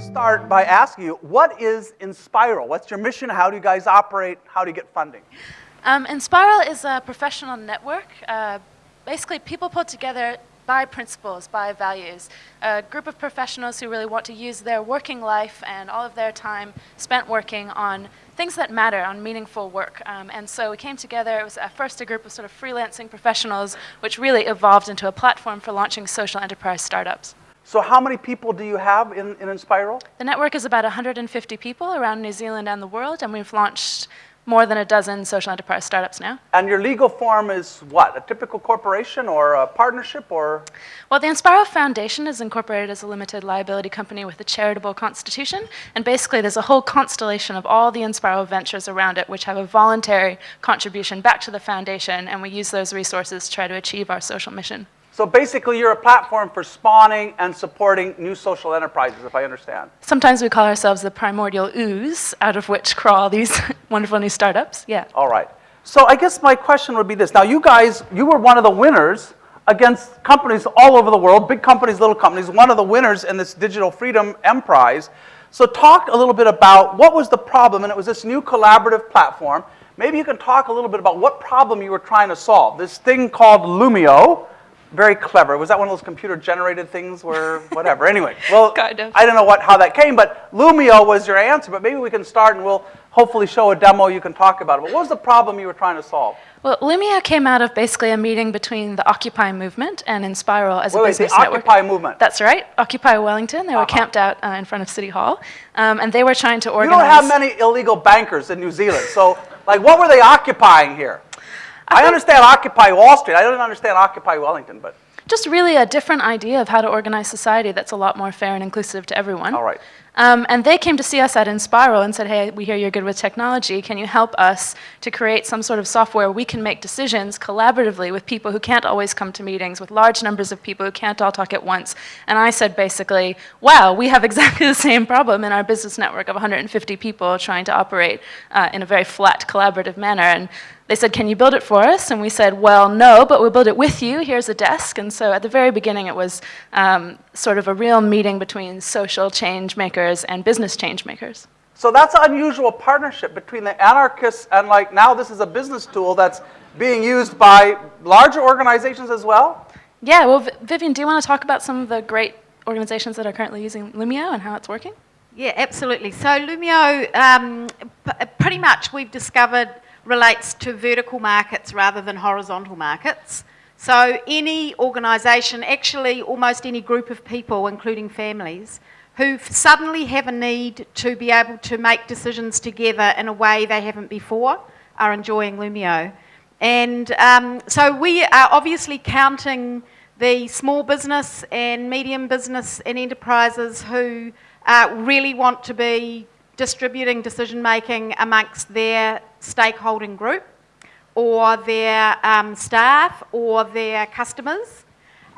start by asking you, what is Enspiral? What's your mission? How do you guys operate? How do you get funding? Um, Enspiral is a professional network. Uh, basically, people put together by principles, by values. A group of professionals who really want to use their working life and all of their time spent working on things that matter, on meaningful work. Um, and so we came together, it was at first a group of sort of freelancing professionals, which really evolved into a platform for launching social enterprise startups. So how many people do you have in, in Enspiral? The network is about 150 people around New Zealand and the world, and we've launched more than a dozen social enterprise startups now. And your legal form is what? A typical corporation or a partnership or? Well, the Enspiral Foundation is incorporated as a limited liability company with a charitable constitution. And basically, there's a whole constellation of all the Enspiral ventures around it, which have a voluntary contribution back to the foundation. And we use those resources to try to achieve our social mission. So basically, you're a platform for spawning and supporting new social enterprises, if I understand. Sometimes we call ourselves the primordial ooze, out of which crawl these wonderful new startups. Yeah. All right. So I guess my question would be this. Now, you guys, you were one of the winners against companies all over the world, big companies, little companies, one of the winners in this Digital Freedom M Prize. So talk a little bit about what was the problem, and it was this new collaborative platform. Maybe you can talk a little bit about what problem you were trying to solve. This thing called Loomio, very clever. Was that one of those computer-generated things where whatever? anyway, well, kind of. I don't know what how that came, but Loomio was your answer. But maybe we can start, and we'll hopefully show a demo you can talk about it. But what was the problem you were trying to solve? Well, Loomio came out of basically a meeting between the Occupy movement and Enspiral as wait, a wait, business the network. Occupy movement. That's right, Occupy Wellington. They were Uh -huh. camped out uh, in front of City Hall, um, and they were trying to organize. You don't have many illegal bankers in New Zealand, so like, what were they occupying here? I, I understand Occupy Wall Street. I don't understand Occupy Wellington, but just really a different idea of how to organize society that's a lot more fair and inclusive to everyone. all right. Um, and they came to see us at Enspiral and said, hey, we hear you're good with technology. Can you help us to create some sort of software where we can make decisions collaboratively with people who can't always come to meetings, with large numbers of people who can't all talk at once? And I said basically, wow, we have exactly the same problem in our business network of 150 people trying to operate uh, in a very flat, collaborative manner. And they said, can you build it for us? And we said, well, no, but we'll build it with you. Here's a desk. And so at the very beginning, it was um, sort of a real meeting between social change makers and business change makers. So that's an unusual partnership between the anarchists and like now this is a business tool that's being used by larger organizations as well? Yeah, well, Vivian, do you want to talk about some of the great organizations that are currently using Loomio and how it's working? Yeah, absolutely. So Loomio, um, pretty much we've discovered relates to vertical markets rather than horizontal markets. So any organisation, actually almost any group of people, including families, who suddenly have a need to be able to make decisions together in a way they haven't before, are enjoying Loomio. And um, so we are obviously counting the small business and medium business and enterprises who uh, really want to be distributing decision making amongst their stakeholding group or their um, staff or their customers.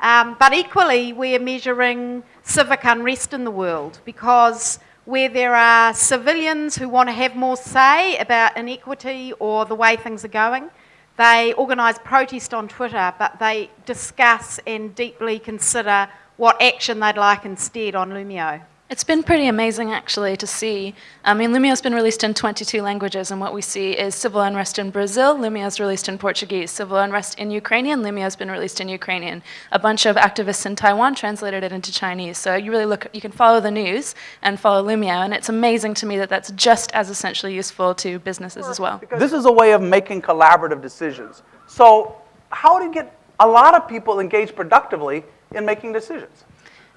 Um, but equally, we're measuring civic unrest in the world because where there are civilians who want to have more say about inequity or the way things are going, they organise protest on Twitter, but they discuss and deeply consider what action they'd like instead on Loomio. It's been pretty amazing, actually, to see. I mean, Loomio's been released in 22 languages, and what we see is civil unrest in Brazil, Loomio's released in Portuguese, civil unrest in Ukrainian, Loomio's been released in Ukrainian. A bunch of activists in Taiwan translated it into Chinese. So you really look, you can follow the news and follow Loomio, and it's amazing to me that that's just as essentially useful to businesses as well. This is a way of making collaborative decisions. So how do you get a lot of people engaged productively in making decisions?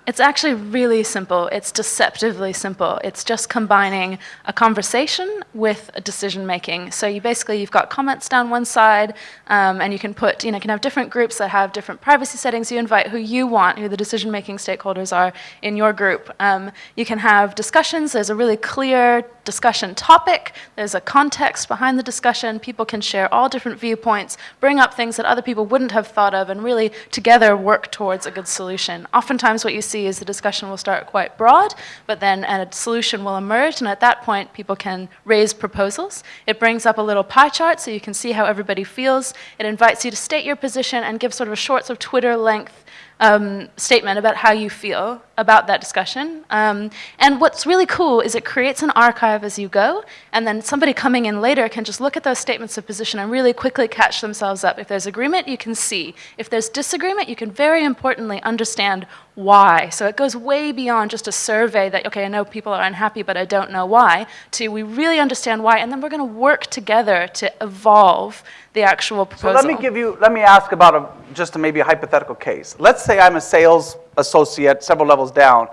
It's actually really simple. It's deceptively simple. It's just combining a conversation with a decision making. So you basically, you've got comments down one side, um, and you can put, you know, you can have different groups that have different privacy settings. You invite who you want, who the decision making stakeholders are in your group. Um, you can have discussions. There's a really clear discussion topic. There's a context behind the discussion. People can share all different viewpoints, bring up things that other people wouldn't have thought of, and really together work towards a good solution. Oftentimes what you see is the discussion will start quite broad, but then a solution will emerge, and at that point people can raise proposals. It brings up a little pie chart so you can see how everybody feels. It invites you to state your position and give sort of a short sort of Twitter length um, statement about how you feel about that discussion. Um, and what's really cool is it creates an archive as you go, and then somebody coming in later can just look at those statements of position and really quickly catch themselves up. If there's agreement, you can see. If there's disagreement, you can very importantly understand why. So it goes way beyond just a survey that, okay, I know people are unhappy, but I don't know why, to we really understand why, and then we're going to work together to evolve the actual proposal. So let me give you, let me ask about a, just a maybe a hypothetical case. Let's say I'm a sales associate several levels down,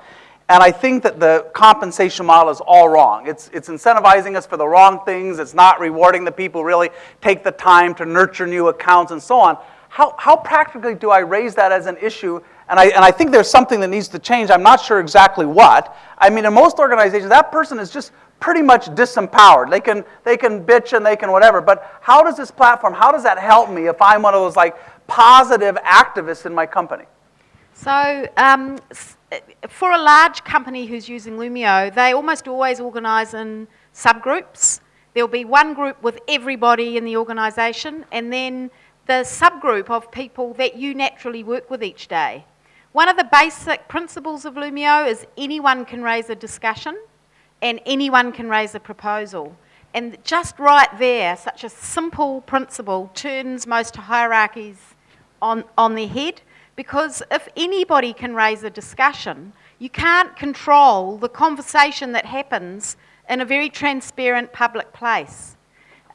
and I think that the compensation model is all wrong. It's, it's incentivizing us for the wrong things. It's not rewarding the people who really take the time to nurture new accounts and so on. How, how practically do I raise that as an issue? And I, and I think there's something that needs to change. I'm not sure exactly what. I mean, in most organizations, that person is just pretty much disempowered. They can, they can bitch and they can whatever. But how does this platform, how does that help me if I'm one of those like positive activists in my company? So, um, for a large company who's using Loomio, they almost always organise in subgroups. There'll be one group with everybody in the organisation, and then the subgroup of people that you naturally work with each day. One of the basic principles of Loomio is anyone can raise a discussion and anyone can raise a proposal. And just right there, such a simple principle turns most hierarchies on, on their head because if anybody can raise a discussion, you can't control the conversation that happens in a very transparent public place.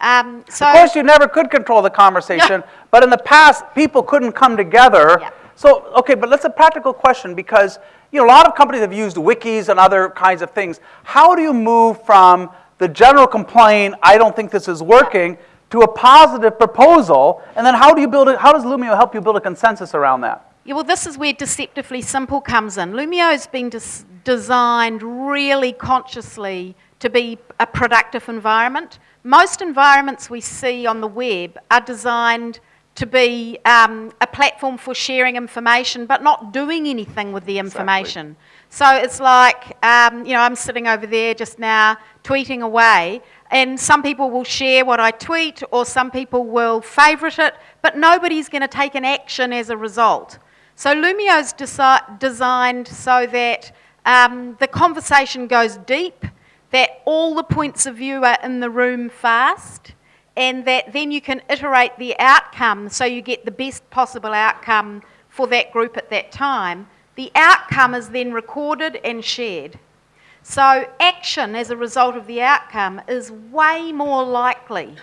Um, so, Of course, you never could control the conversation, but in the past, people couldn't come together. Yeah. So, okay, but let's a practical question because you know a lot of companies have used wikis and other kinds of things. How do you move from the general complaint, "I don't think this is working," to a positive proposal, and then how do you build it? How does Loomio help you build a consensus around that? Yeah, well, this is where deceptively simple comes in. Loomio has been des- designed really consciously to be a productive environment. Most environments we see on the web are designed to be um, a platform for sharing information, but not doing anything with the information. So it's like, um, you know, I'm sitting over there just now tweeting away, and some people will share what I tweet, or some people will favourite it, but nobody's going to take an action as a result. So Loomio's desi- designed so that um, the conversation goes deep, that all the points of view are in the room fast, and that then you can iterate the outcome so you get the best possible outcome for that group at that time. The outcome is then recorded and shared. So, action as a result of the outcome is way more likely.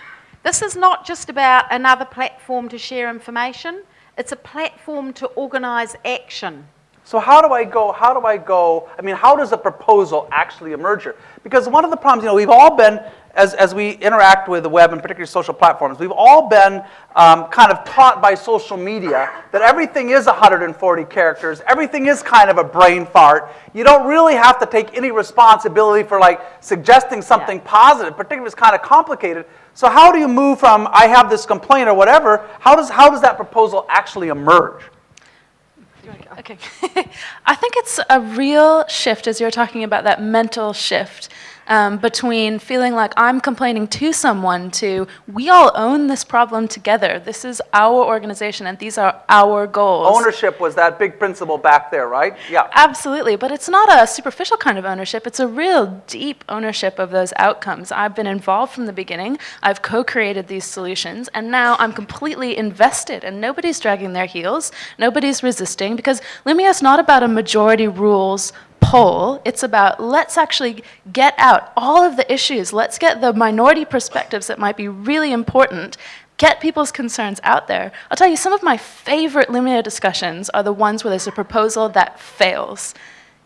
This is not just about another platform to share information, it's a platform to organise action. So how do I go, how do I go, I mean, how does a proposal actually emerge? Because one of the problems, you know, we've all been, as, as we interact with the web and particularly social platforms, we've all been um, kind of taught by social media that everything is 140 characters, everything is kind of a brain fart. You don't really have to take any responsibility for like suggesting something positive, particularly if it's kind of complicated. So how do you move from, I have this complaint or whatever, how does, how does that proposal actually emerge? Okay. I think it's a real shift, as you're talking about that mental shift um, between feeling like I'm complaining to someone to we all own this problem together. This is our organization and these are our goals. Ownership was that big principle back there, right? Yeah. Absolutely, but it's not a superficial kind of ownership. It's a real deep ownership of those outcomes. I've been involved from the beginning. I've co-created these solutions, and now I'm completely invested. And nobody's dragging their heels. Nobody's resisting because Loomio is not about a majority rules poll. It's about let's actually get out all of the issues. Let's get the minority perspectives that might be really important get people's concerns out there. I'll tell you, some of my favorite Loomio discussions are the ones where there's a proposal that fails.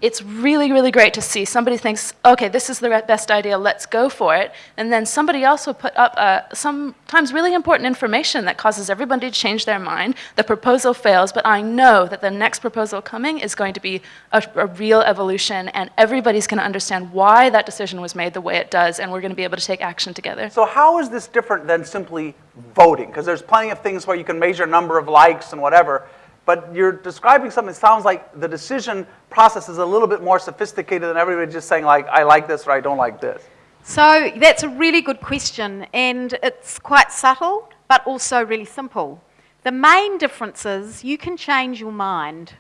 It's really, really great to see somebody thinks, okay, this is the best idea, let's go for it. And then somebody else will put up uh, sometimes really important information that causes everybody to change their mind. The proposal fails, but I know that the next proposal coming is going to be a, a real evolution, and everybody's going to understand why that decision was made the way it does, and we're going to be able to take action together. So how is this different than simply voting? Because there's plenty of things where you can measure number of likes and whatever, but you're describing something that sounds like the decision process is a little bit more sophisticated than everybody just saying like, I like this or I don't like this. So that's a really good question, and it's quite subtle, but also really simple. The main difference is you can change your mind.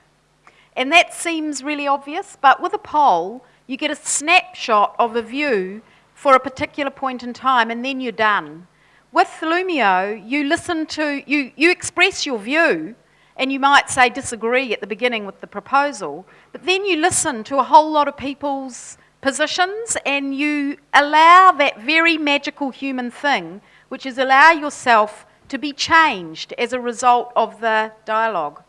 And that seems really obvious, but with a poll, you get a snapshot of a view for a particular point in time and then you're done. With Loomio, you listen to, you, you express your view and you might say disagree at the beginning with the proposal, but then you listen to a whole lot of people's positions and you allow that very magical human thing, which is allow yourself to be changed as a result of the dialogue.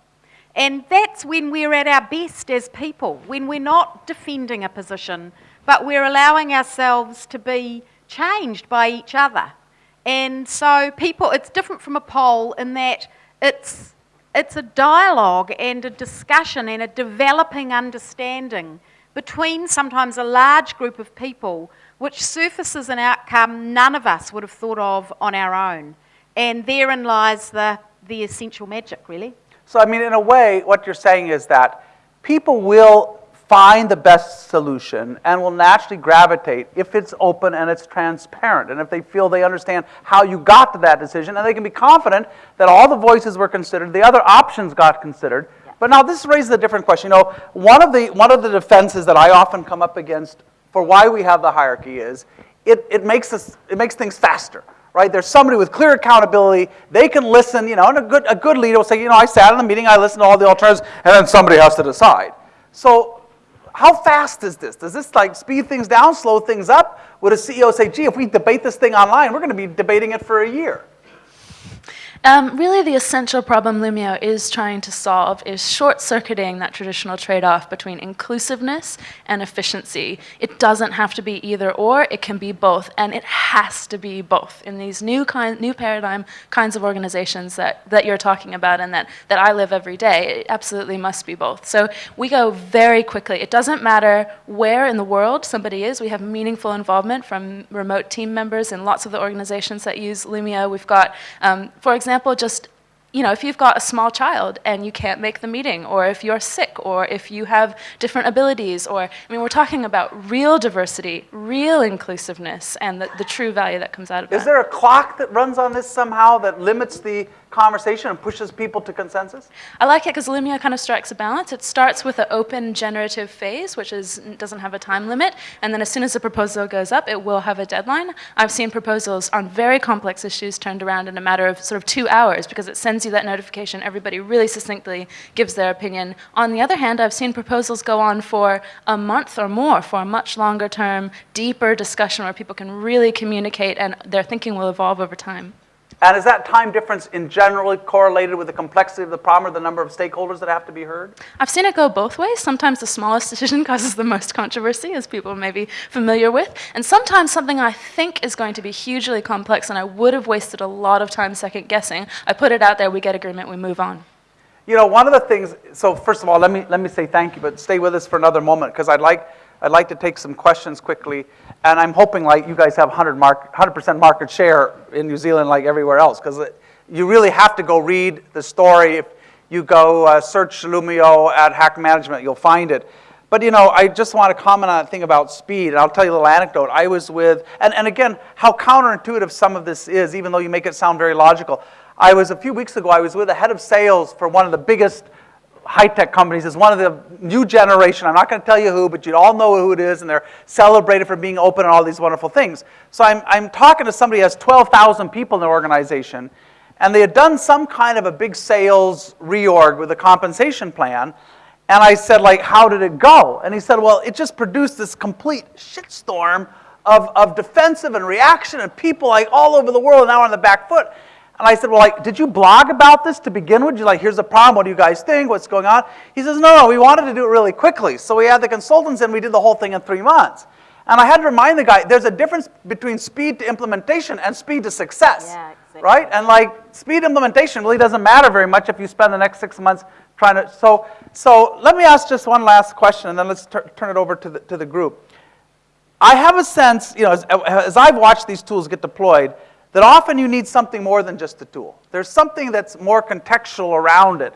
And that's when we're at our best as people, when we're not defending a position, but we're allowing ourselves to be changed by each other. And so people, it's different from a poll in that it's, it's a dialogue and a discussion and a developing understanding between sometimes a large group of people, which surfaces an outcome none of us would have thought of on our own. And therein lies the, the essential magic, really. So, I mean, in a way, what you're saying is that people will find the best solution and will naturally gravitate if it's open and it's transparent and if they feel they understand how you got to that decision and they can be confident that all the voices were considered, the other options got considered. But now this raises a different question. You know, one of the, one of the defenses that I often come up against for why we have the hierarchy is it, it, makes, us, it makes things faster right? There's somebody with clear accountability. They can listen, you know, and a good, a good leader will say, you know, I sat in the meeting, I listened to all the alternatives, and then somebody has to decide. So how fast is this? Does this like speed things down, slow things up? Would a CEO say, gee, if we debate this thing online, we're going to be debating it for a year? Um, really, the essential problem Loomio is trying to solve is short-circuiting that traditional trade-off between inclusiveness and efficiency. It doesn't have to be either or, it can be both, and it has to be both in these new, kind, new paradigm kinds of organizations that, that you're talking about and that, that I live every day. It absolutely must be both. So we go very quickly. It doesn't matter where in the world somebody is. We have meaningful involvement from remote team members in lots of the organizations that use Loomio. We've got, um, for example, example, just you know, if you've got a small child and you can't make the meeting, or if you're sick, or if you have different abilities, or, I mean, we're talking about real diversity, real inclusiveness, and the, the true value that comes out of Is that. there a clock that runs on this somehow that limits the conversation and pushes people to consensus? I like it because Loomio kind of strikes a balance. It starts with an open generative phase, which is, doesn't have a time limit, and then as soon as the proposal goes up, it will have a deadline. I've seen proposals on very complex issues turned around in a matter of sort of two hours because it sends you that notification. Everybody really succinctly gives their opinion. On the other hand, I've seen proposals go on for a month or more for a much longer term, deeper discussion where people can really communicate and their thinking will evolve over time. And is that time difference in generally correlated with the complexity of the problem or the number of stakeholders that have to be heard? I've seen it go both ways. Sometimes the smallest decision causes the most controversy, as people may be familiar with. And sometimes something I think is going to be hugely complex and I would have wasted a lot of time second guessing. I put it out there, we get agreement, we move on. You know, one of the things, so first of all, let me, let me say thank you, but stay with us for another moment because I'd like, I'd like to take some questions quickly. And I'm hoping like you guys have 100 mark, 100% market share in New Zealand like everywhere else because you really have to go read the story. If you go uh, search Loomio at Hack Management, you'll find it. But you know, I just want to comment on a thing about speed, and I'll tell you a little anecdote. I was with, and, and again, how counterintuitive some of this is, even though you make it sound very logical. I was, a few weeks ago, I was with a head of sales for one of the biggest high-tech companies is one of the new generation. I'm not going to tell you who, but you all know who it is, and they're celebrated for being open and all these wonderful things. So I'm, I'm talking to somebody who has 12,000 people in their organization, and they had done some kind of a big sales reorg with a compensation plan. And I said, like, how did it go? And he said, well, it just produced this complete shitstorm of, of defensive and reaction and people like all over the world now on the back foot. And I said, well, like, did you blog about this to begin with? You like, here's the problem. What do you guys think? What's going on? He says, no, no, we wanted to do it really quickly. So we had the consultants and we did the whole thing in three months. And I had to remind the guy, there's a difference between speed to implementation and speed to success. Yeah, exactly. Right? And like, speed implementation really doesn't matter very much if you spend the next six months trying to, so, so let me ask just one last question and then let's turn it over to the, to the group. I have a sense, you know, as, as I've watched these tools get deployed, that often you need something more than just a tool. There's something that's more contextual around it.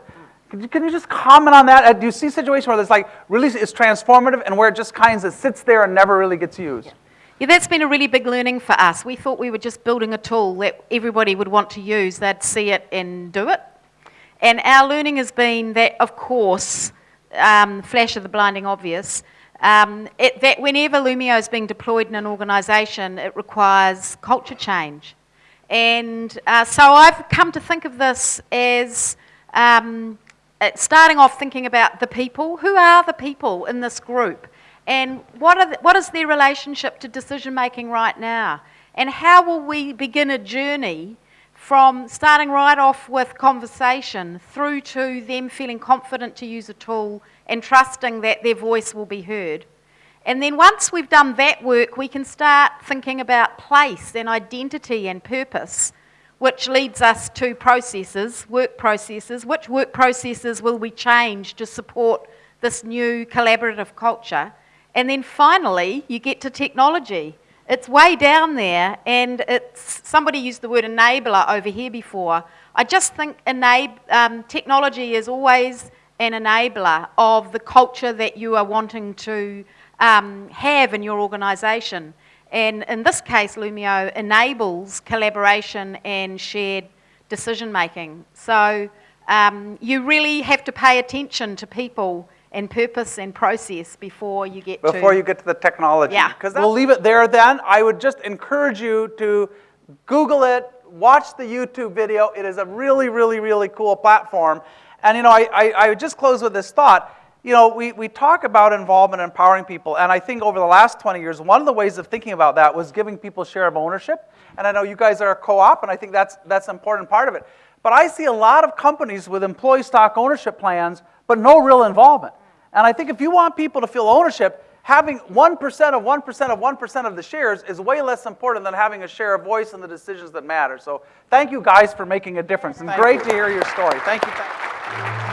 Can you, can you just comment on that? Uh, do you see situations where it's like really is transformative and where it just kind of sits there and never really gets used? Yeah. yeah, that's been a really big learning for us. We thought we were just building a tool that everybody would want to use. They'd see it and do it. And our learning has been that, of course, um, flash of the blinding obvious, um, it, that whenever Loomio is being deployed in an organisation, it requires culture change. And uh, so I've come to think of this as um, uh, starting off thinking about the people. Who are the people in this group? And what, the, what is their relationship to decision making right now? And how will we begin a journey from starting right off with conversation through to them feeling confident to use a tool and trusting that their voice will be heard? And then once we've done that work, we can start thinking about place and identity and purpose, which leads us to processes, work processes. Which work processes will we change to support this new collaborative culture? And then finally, you get to technology. It's way down there, and it's somebody used the word enabler over here before. I just think enab- um, technology is always an enabler of the culture that you are wanting to um, have in your organisation. And in this case, Loomio enables collaboration and shared decision making. So um, you really have to pay attention to people and purpose and process before you get to. Before you get to the technology. Yeah. Because we'll leave it there then. I would just encourage you to Google it, watch the YouTube video. It is a really, really, really cool platform. And you know, I, I, I would just close with this thought. You know, we, we talk about involvement and empowering people, and I think over the last 20 years, one of the ways of thinking about that was giving people share of ownership. And I know you guys are a co-op, and I think that's, that's an important part of it. But I see a lot of companies with employee stock ownership plans, but no real involvement. And I think if you want people to feel ownership, having 1% of 1% of 1% of the shares is way less important than having a share of voice in the decisions that matter. So thank you guys for making a difference. And great to hear your story. Thank you. Thank you.